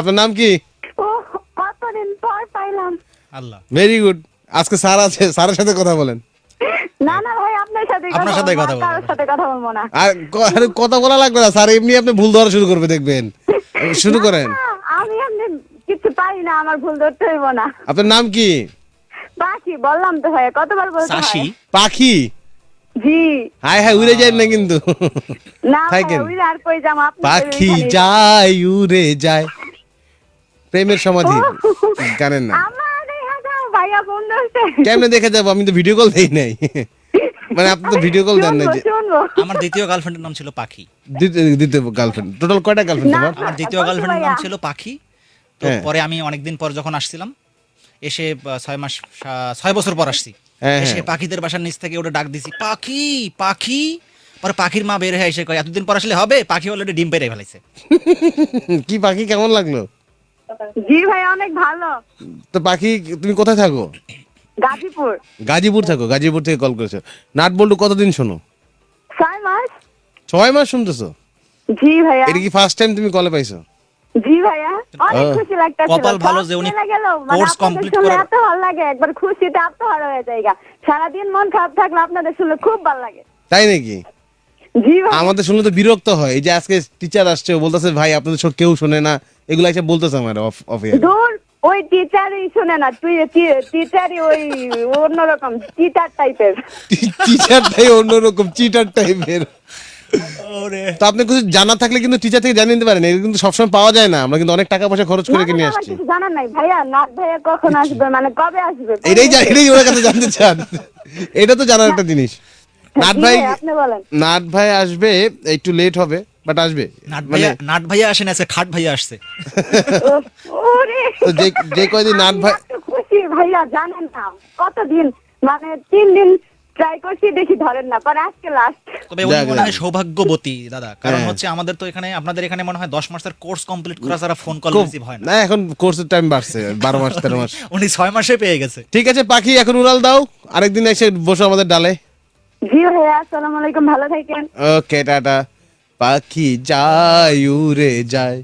আপনার নাম কি? কতদিন পর পাইলাম। আল্লাহ। ভেরি গুড আজকে স্যার আছে স্যারের সাথে কথা বলেন। না না ভাই আপনার সাথে আপনার সাথেই কথা বলব, কারোর সাথে কথা বলব না। আর কথা বলা লাগবে না স্যার এমনি আপনি ভুল ধরা শুরু করবে দেখবেন। শুরু করেন। আমি এমনি কিছু পারি না আমার ভুল ধরতে হইব না। আপনার নাম কি? বাকি বললাম তো ভাই কতবার বলতে হয় পাখি? জি। হায় হায় উড়ে যায় না কিন্তু। না থাকেন। ওই আর কই যাম আপনি পাখি যায় উড়ে যায়। প্রেমের সমাধি। জানেন না। কেমনে দেখে যাব? আমি তো ভিডিও কল দেই নাই। মানে আপনি তো ভিডিও কল দেন না যে আমার দ্বিতীয় গার্লফ্রেন্ডের নাম ছিল পাখি। দ্বিতীয় গার্লফ্রেন্ড টোটাল কয়টা গার্লফ্রেন্ড তোমার? আমার দ্বিতীয় গার্লফ্রেন্ডের নাম ছিল পাখি। তো হ্যাঁ। পরে আমি অনেকদিন পর যখন আসছিলাম এসে ছয় মাস ছয় বছর পর আসছি। হ্যাঁ, এসে হ্যাঁ। পাখিদের বাসার নিচ থেকে ওটা ডাক দিছি পাখি পাখি। পরে পাখির মা বের হয়ে এসে কয় এতদিন পর আসলে হবে? পাখি অলরেডি ডিম পেরে ফেলাইছে। কি পাখি কেমন লাগল? জি ভাই অনেক ভালো। তো পাখি তুমি কোথায় থাকো? গাজীপুর। গাজীপুর থাকো গাজীপুর থেকে কল করেছ। নাট বল্টু কতদিন শোনো? ছয় মাস। ছয় মাস শুনতেছো? জি ভাইয়া। এটা কি ফার্স্ট টাইম তুমি কলে পাইছো? জি ভাইয়া অনেক। খুশি লাগতেছিল কপাল ভালো যে উনি course complete শুনলে করার- এত ভালো লাগে একবার খুশিতে আত্মহারা হয়ে যায় সারাদিন মন খারাপ থাকলে আপনাদের শুনলে খুব ভালো লাগে। তাই নাকি? আমাদের শুনলে তো বিরক্ত হয়। এই যে আজকে টিচার আসছে বলতেছে ভাই আপনাদের সব কেউ শোনে না। এগুলো এসে বলতেছে আমার অফ অফে ওই টিচারই শুনে না। তুই টিচারই ওই অন্যরকম টিচার টাইপের টিচারটাই অন্যরকম চিটার টাইপের তো আপনি কিছু জানা থাকলে কিন্তু টিচার থেকে জানিয়ে নিতে পারেন। এটা কিন্তু সবসময় পাওয়া যায় না। আমরা কিন্তু অনেক টাকা পয়সা খরচ করে কিনে আসছি। জানার নাই। ভাইয়া নাথ ভাইয়া কখন আসবে? মানে কবে আসবে? এটাই এটাই ওর কাছে জানতে চান। এটা তো জানার একটা জিনিস। নাট ভাই ভাই, আপনি বলেন। নাট ভাই আসবে একটু লেট হবে বাট আসবে। নাট মানে ভাইয়া আসে না খাট ভাইয়া আসছে। তো যে যে কয়দিন নাট ভাই খুশি ভাইয়া জানেন না। কতদিন? মানে তিন দিন ট্রাই করছি দেখি ধরেন না পরে আজকে লাস্ট তবে উনি মনে হয় সৌভাগ্যবতী দাদা। কারণ হ্যাঁ। হচ্ছে আমাদের তো এখানে আপনাদের এখানে মনে হয় দশ মাসের কোর্স কমপ্লিট করা ছাড়া ফোন কল রিসিভ হয় না। না এখন কোর্সের টাইম বাড়ছে বারো মাস তেরো মাস। উনি ছয় মাসে পেয়ে গেছে। ঠিক আছে পাখি এখন উড়াল দাও। আরেকদিন এসে বসো আমাদের ডালে। ভালো থাকেন। Okay tata. পাখি যায় উড়ে যায়।